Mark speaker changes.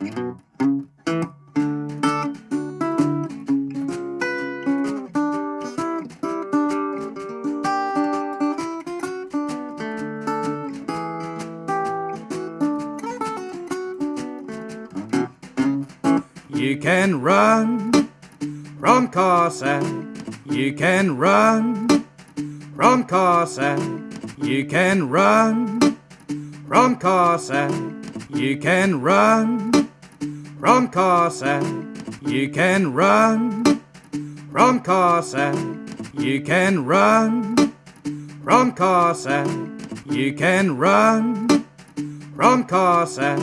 Speaker 1: You can run from Cossack. You can run from Cossack. You can run from Cossack. You can run from Cossack. You can run from Cossack. You can run from Cossack. You can run from Cossack.